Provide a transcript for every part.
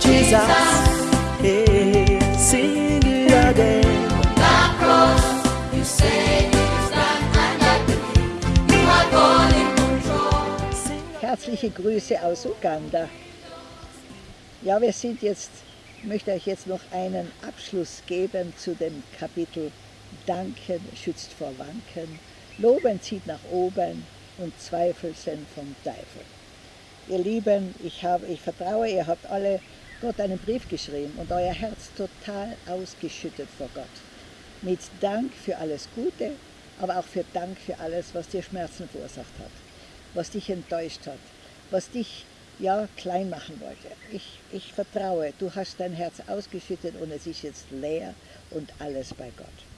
Jesus. Hey, sing it again. that cross. You say is done, and I believe you are God in control. Herzliche Grüße aus Uganda. Ja, wir sind jetzt, ich möchte euch jetzt noch einen Abschluss geben zu dem Kapitel Danken schützt vor Wanken, Loben zieht nach oben und Zweifel sind vom Teufel. Ihr Lieben, ich, habe, ich vertraue, ihr habt alle Gott einen Brief geschrieben und euer Herz total ausgeschüttet vor Gott. Mit Dank für alles Gute, aber auch für Dank für alles, was dir Schmerzen verursacht hat, was dich enttäuscht hat, was dich ja klein machen wollte. Ich, ich vertraue, du hast dein Herz ausgeschüttet und es ist jetzt leer und alles bei Gott.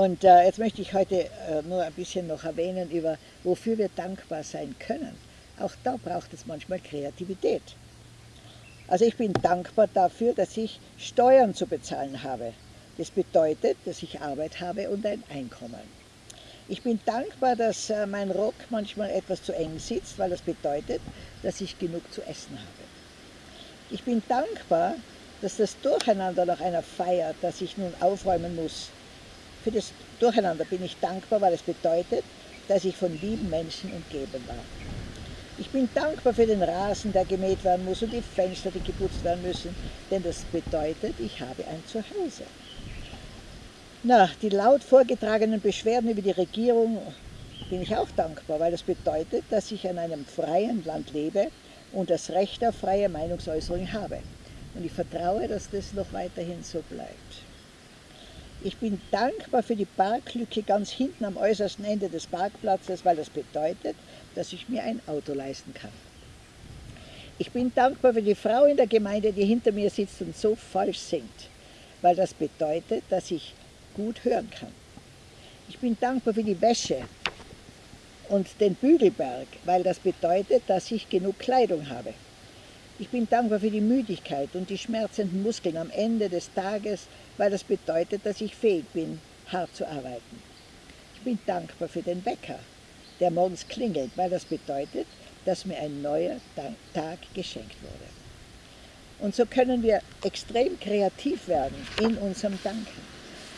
Und äh, jetzt möchte ich heute äh, nur ein bisschen noch erwähnen über, wofür wir dankbar sein können. Auch da braucht es manchmal Kreativität. Also ich bin dankbar dafür, dass ich Steuern zu bezahlen habe. Das bedeutet, dass ich Arbeit habe und ein Einkommen. Ich bin dankbar, dass äh, mein Rock manchmal etwas zu eng sitzt, weil das bedeutet, dass ich genug zu essen habe. Ich bin dankbar, dass das Durcheinander nach einer Feier, das ich nun aufräumen muss, für das Durcheinander bin ich dankbar, weil es bedeutet, dass ich von lieben Menschen umgeben war. Ich bin dankbar für den Rasen, der gemäht werden muss und die Fenster, die geputzt werden müssen, denn das bedeutet, ich habe ein Zuhause. Na, die laut vorgetragenen Beschwerden über die Regierung bin ich auch dankbar, weil das bedeutet, dass ich in einem freien Land lebe und das Recht auf freie Meinungsäußerung habe. Und ich vertraue, dass das noch weiterhin so bleibt. Ich bin dankbar für die Parklücke ganz hinten am äußersten Ende des Parkplatzes, weil das bedeutet, dass ich mir ein Auto leisten kann. Ich bin dankbar für die Frau in der Gemeinde, die hinter mir sitzt und so falsch singt, weil das bedeutet, dass ich gut hören kann. Ich bin dankbar für die Wäsche und den Bügelberg, weil das bedeutet, dass ich genug Kleidung habe. Ich bin dankbar für die Müdigkeit und die schmerzenden Muskeln am Ende des Tages, weil das bedeutet, dass ich fähig bin, hart zu arbeiten. Ich bin dankbar für den Wecker, der morgens klingelt, weil das bedeutet, dass mir ein neuer Tag geschenkt wurde. Und so können wir extrem kreativ werden in unserem Danken.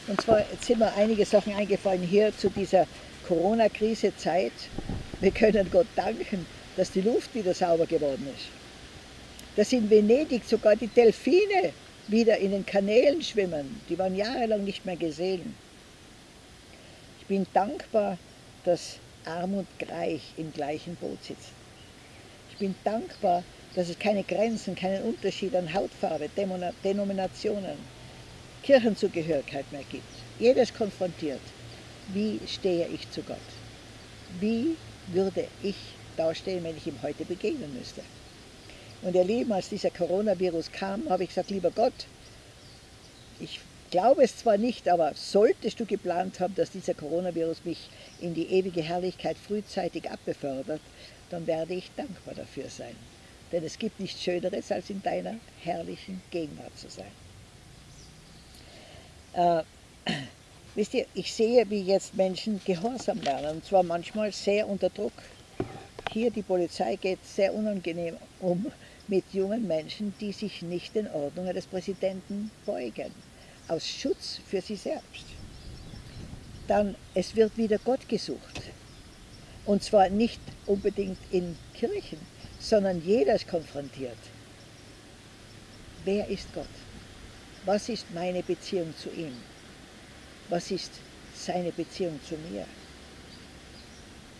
Und zwar sind mir einige Sachen eingefallen hier zu dieser Corona-Krise-Zeit. Wir können Gott danken, dass die Luft wieder sauber geworden ist. Dass in Venedig sogar die Delfine wieder in den Kanälen schwimmen. Die waren jahrelang nicht mehr gesehen. Ich bin dankbar, dass Arm und Reich im gleichen Boot sitzen. Ich bin dankbar, dass es keine Grenzen, keinen Unterschied an Hautfarbe, Denominationen, Kirchenzugehörigkeit mehr gibt. Jedes konfrontiert. Wie stehe ich zu Gott? Wie würde ich dastehen, wenn ich ihm heute begegnen müsste? Und ihr Lieben, als dieser Coronavirus kam, habe ich gesagt, lieber Gott, ich glaube es zwar nicht, aber solltest du geplant haben, dass dieser Coronavirus mich in die ewige Herrlichkeit frühzeitig abbefördert, dann werde ich dankbar dafür sein. Denn es gibt nichts Schöneres, als in deiner herrlichen Gegenwart zu sein. Äh, wisst ihr, ich sehe, wie jetzt Menschen Gehorsam lernen, und zwar manchmal sehr unter Druck. Hier die Polizei geht sehr unangenehm um mit jungen Menschen, die sich nicht den Ordnungen des Präsidenten beugen, aus Schutz für sie selbst. Dann, es wird wieder Gott gesucht. Und zwar nicht unbedingt in Kirchen, sondern jeder ist konfrontiert. Wer ist Gott? Was ist meine Beziehung zu ihm? Was ist seine Beziehung zu mir?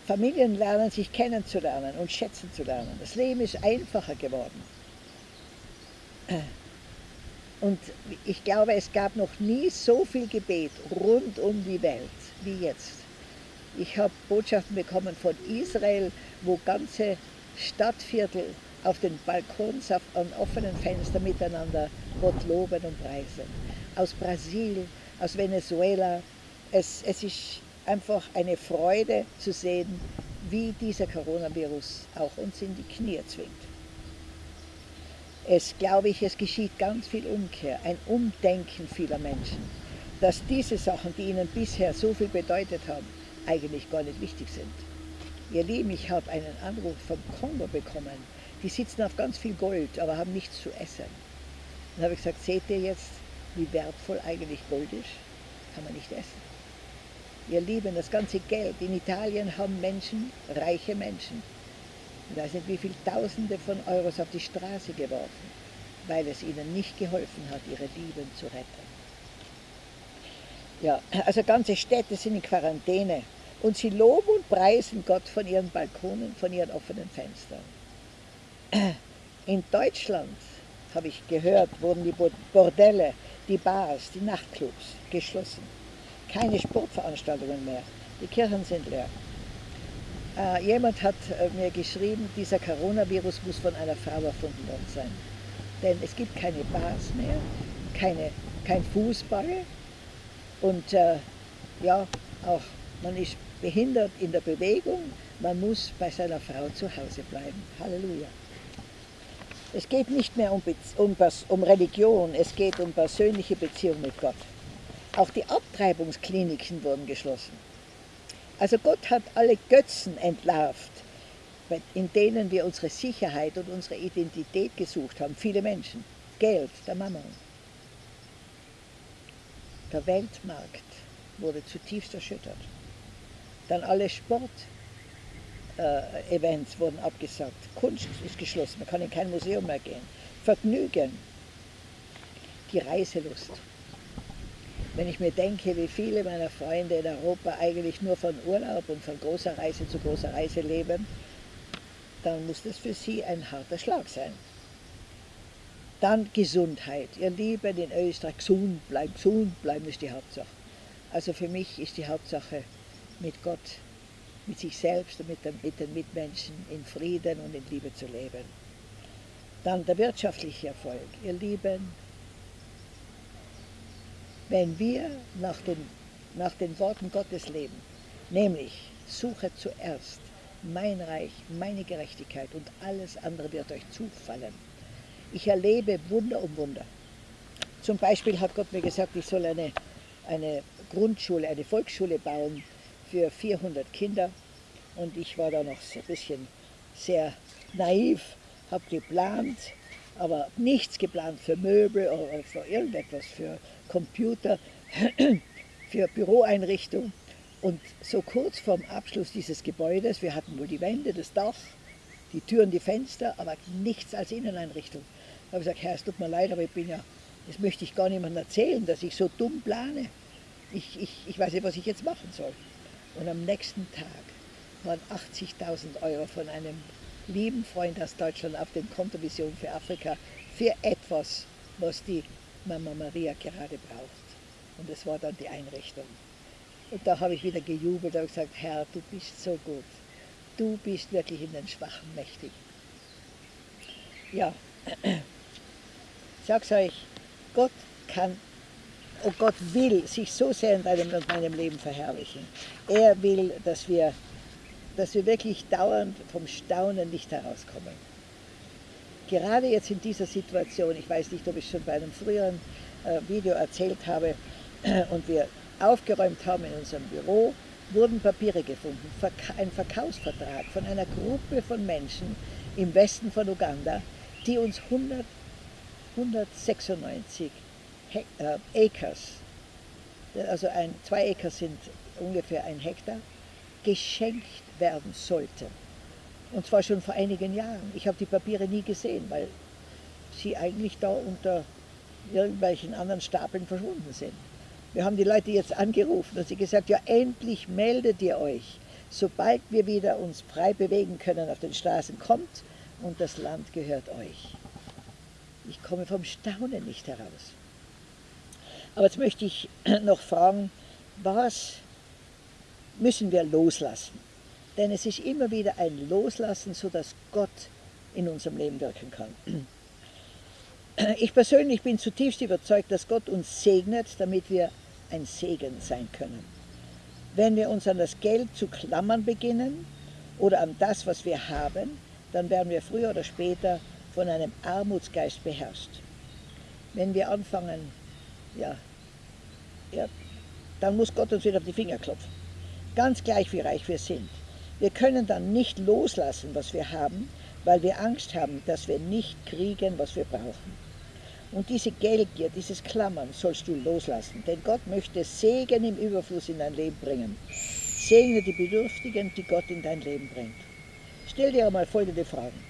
Familien lernen sich kennenzulernen und schätzen zu lernen. Das Leben ist einfacher geworden. Und ich glaube, es gab noch nie so viel Gebet rund um die Welt wie jetzt. Ich habe Botschaften bekommen von Israel, wo ganze Stadtviertel auf den Balkons auf, an offenen Fenstern miteinander Gott loben und preisen. Aus Brasilien, aus Venezuela. Es, es ist einfach eine Freude zu sehen, wie dieser Coronavirus auch uns in die Knie zwingt. Es glaube ich, es geschieht ganz viel Umkehr, ein Umdenken vieler Menschen, dass diese Sachen, die ihnen bisher so viel bedeutet haben, eigentlich gar nicht wichtig sind. Ihr Lieben, ich habe einen Anruf vom Kongo bekommen. Die sitzen auf ganz viel Gold, aber haben nichts zu essen. Dann habe ich gesagt, seht ihr jetzt, wie wertvoll eigentlich Gold ist? Kann man nicht essen. Ihr Lieben, das ganze Geld. In Italien haben Menschen, reiche Menschen, ich weiß nicht wie viele Tausende von Euros auf die Straße geworfen, weil es ihnen nicht geholfen hat, ihre Lieben zu retten. Ja, also ganze Städte sind in Quarantäne und sie loben und preisen Gott von ihren Balkonen, von ihren offenen Fenstern. In Deutschland, habe ich gehört, wurden die Bordelle, die Bars, die Nachtclubs geschlossen. Keine Sportveranstaltungen mehr. Die Kirchen sind leer. Äh, jemand hat äh, mir geschrieben, dieser Coronavirus muss von einer Frau erfunden worden sein. Denn es gibt keine Bars mehr, keine, kein Fußball und äh, ja, auch man ist behindert in der Bewegung, man muss bei seiner Frau zu Hause bleiben. Halleluja. Es geht nicht mehr um, um, um Religion, es geht um persönliche Beziehung mit Gott. Auch die Abtreibungskliniken wurden geschlossen. Also Gott hat alle Götzen entlarvt, in denen wir unsere Sicherheit und unsere Identität gesucht haben. Viele Menschen. Geld, der Mammon. Der Weltmarkt wurde zutiefst erschüttert. Dann alle Sportevents äh, wurden abgesagt. Kunst ist geschlossen, man kann in kein Museum mehr gehen. Vergnügen, die Reiselust. Wenn ich mir denke, wie viele meiner Freunde in Europa eigentlich nur von Urlaub und von großer Reise zu großer Reise leben, dann muss das für sie ein harter Schlag sein. Dann Gesundheit. Ihr Lieben in Österreich, gesund bleiben, gesund bleiben ist die Hauptsache. Also für mich ist die Hauptsache mit Gott, mit sich selbst und mit den, mit den Mitmenschen in Frieden und in Liebe zu leben. Dann der wirtschaftliche Erfolg. Ihr Lieben, wenn wir nach den, nach den Worten Gottes leben, nämlich suche zuerst mein Reich, meine Gerechtigkeit und alles andere wird euch zufallen. Ich erlebe Wunder um Wunder. Zum Beispiel hat Gott mir gesagt, ich soll eine, eine Grundschule, eine Volksschule bauen für 400 Kinder. Und ich war da noch ein bisschen sehr naiv, habe geplant, aber nichts geplant für Möbel oder für irgendetwas, für Computer, für Büroeinrichtung. Und so kurz vorm Abschluss dieses Gebäudes, wir hatten wohl die Wände, das Dach, die Türen, die Fenster, aber nichts als Inneneinrichtung. Da habe ich gesagt, Herr, es tut mir leid, aber ich bin ja, das möchte ich gar niemandem erzählen, dass ich so dumm plane. Ich, ich, ich weiß nicht, was ich jetzt machen soll. Und am nächsten Tag waren 80.000 Euro von einem lieben Freund aus Deutschland auf dem Konto Vision für Afrika für etwas, was die Mama Maria gerade braucht. Und das war dann die Einrichtung. Und da habe ich wieder gejubelt und gesagt, Herr, du bist so gut. Du bist wirklich in den Schwachen mächtig. Ja, ich sag's euch, Gott kann, oh Gott will sich so sehr in deinem und meinem Leben verherrlichen. Er will, dass wir, dass wir wirklich dauernd vom Staunen nicht herauskommen. Gerade jetzt in dieser Situation, ich weiß nicht, ob ich schon bei einem früheren äh, Video erzählt habe, und wir aufgeräumt haben in unserem Büro, wurden Papiere gefunden, ein Verkaufsvertrag von einer Gruppe von Menschen im Westen von Uganda, die uns 100, 196 He äh, Acres, also ein, zwei Acre sind ungefähr ein Hektar, geschenkt werden sollten. Und zwar schon vor einigen Jahren. Ich habe die Papiere nie gesehen, weil sie eigentlich da unter irgendwelchen anderen Stapeln verschwunden sind. Wir haben die Leute jetzt angerufen und sie gesagt, ja endlich meldet ihr euch, sobald wir wieder uns frei bewegen können auf den Straßen, kommt und das Land gehört euch. Ich komme vom Staunen nicht heraus. Aber jetzt möchte ich noch fragen, was müssen wir loslassen? Denn es ist immer wieder ein Loslassen, sodass Gott in unserem Leben wirken kann. Ich persönlich bin zutiefst überzeugt, dass Gott uns segnet, damit wir ein Segen sein können. Wenn wir uns an das Geld zu klammern beginnen oder an das, was wir haben, dann werden wir früher oder später von einem Armutsgeist beherrscht. Wenn wir anfangen, ja, ja, dann muss Gott uns wieder auf die Finger klopfen. Ganz gleich, wie reich wir sind. Wir können dann nicht loslassen, was wir haben, weil wir Angst haben, dass wir nicht kriegen, was wir brauchen. Und diese Geldgier, dieses Klammern sollst du loslassen, denn Gott möchte Segen im Überfluss in dein Leben bringen. Segne die Bedürftigen, die Gott in dein Leben bringt. Stell dir einmal folgende Fragen.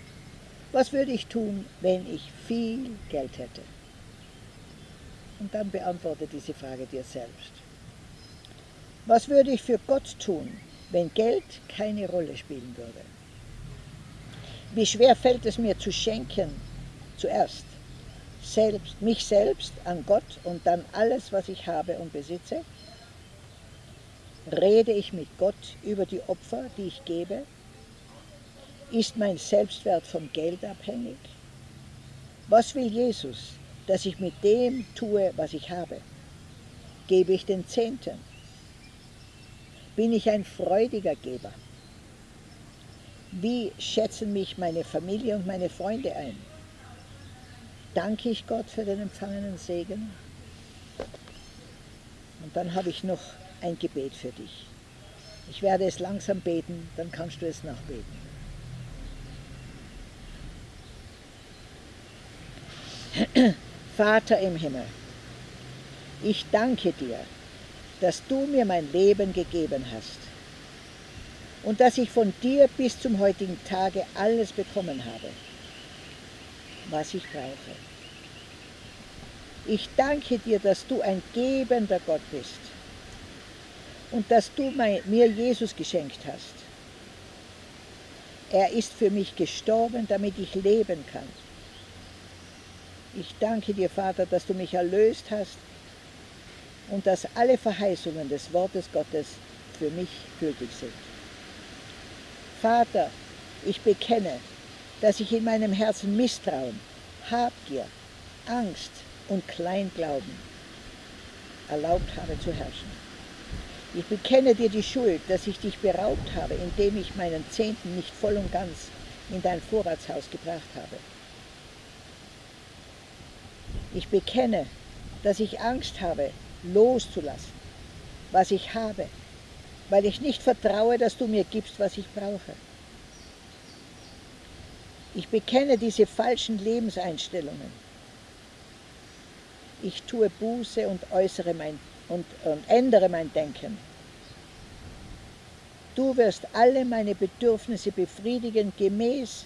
Was würde ich tun, wenn ich viel Geld hätte? Und dann beantworte diese Frage dir selbst. Was würde ich für Gott tun, wenn Geld keine Rolle spielen würde? Wie schwer fällt es mir zu schenken, zuerst selbst, mich selbst an Gott und dann alles, was ich habe und besitze? Rede ich mit Gott über die Opfer, die ich gebe? Ist mein Selbstwert vom Geld abhängig? Was will Jesus, dass ich mit dem tue, was ich habe? Gebe ich den Zehnten? Bin ich ein freudiger Geber? Wie schätzen mich meine Familie und meine Freunde ein? Danke ich Gott für den empfangenen Segen? Und dann habe ich noch ein Gebet für dich. Ich werde es langsam beten, dann kannst du es nachbeten. Vater im Himmel, ich danke dir, dass du mir mein Leben gegeben hast und dass ich von dir bis zum heutigen Tage alles bekommen habe, was ich brauche. Ich danke dir, dass du ein gebender Gott bist und dass du mir Jesus geschenkt hast. Er ist für mich gestorben, damit ich leben kann. Ich danke dir, Vater, dass du mich erlöst hast und dass alle Verheißungen des Wortes Gottes für mich gültig sind. Vater, ich bekenne, dass ich in meinem Herzen Misstrauen, Habgier, Angst und Kleinglauben erlaubt habe zu herrschen. Ich bekenne dir die Schuld, dass ich dich beraubt habe, indem ich meinen Zehnten nicht voll und ganz in dein Vorratshaus gebracht habe. Ich bekenne, dass ich Angst habe, loszulassen, was ich habe, weil ich nicht vertraue, dass du mir gibst, was ich brauche. Ich bekenne diese falschen Lebenseinstellungen. Ich tue Buße und, äußere mein, und, und ändere mein Denken. Du wirst alle meine Bedürfnisse befriedigen gemäß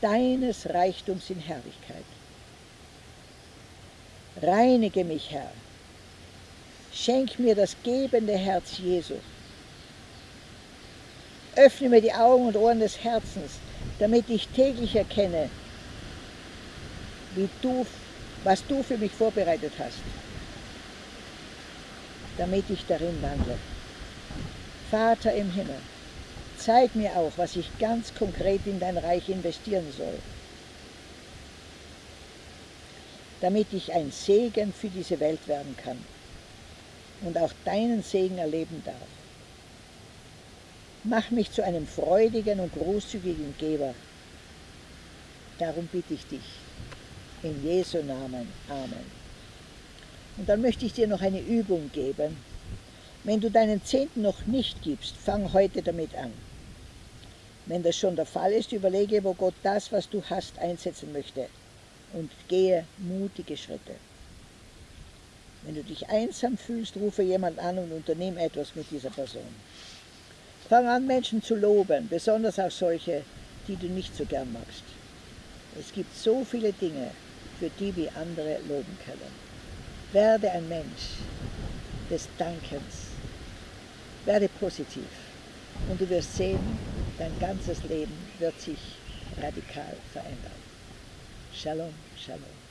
deines Reichtums in Herrlichkeit. Reinige mich, Herr. Schenk mir das gebende Herz Jesu. Öffne mir die Augen und Ohren des Herzens, damit ich täglich erkenne, wie du, was du für mich vorbereitet hast, damit ich darin wandle. Vater im Himmel, zeig mir auch, was ich ganz konkret in dein Reich investieren soll damit ich ein Segen für diese Welt werden kann und auch deinen Segen erleben darf. Mach mich zu einem freudigen und großzügigen Geber. Darum bitte ich dich. In Jesu Namen. Amen. Und dann möchte ich dir noch eine Übung geben. Wenn du deinen Zehnten noch nicht gibst, fang heute damit an. Wenn das schon der Fall ist, überlege, wo Gott das, was du hast, einsetzen möchte und gehe mutige Schritte. Wenn du dich einsam fühlst, rufe jemand an und unternehme etwas mit dieser Person. Fang an, Menschen zu loben, besonders auch solche, die du nicht so gern magst. Es gibt so viele Dinge, für die wir andere loben können. Werde ein Mensch des Dankens. Werde positiv. Und du wirst sehen, dein ganzes Leben wird sich radikal verändern. Shalom, shalom.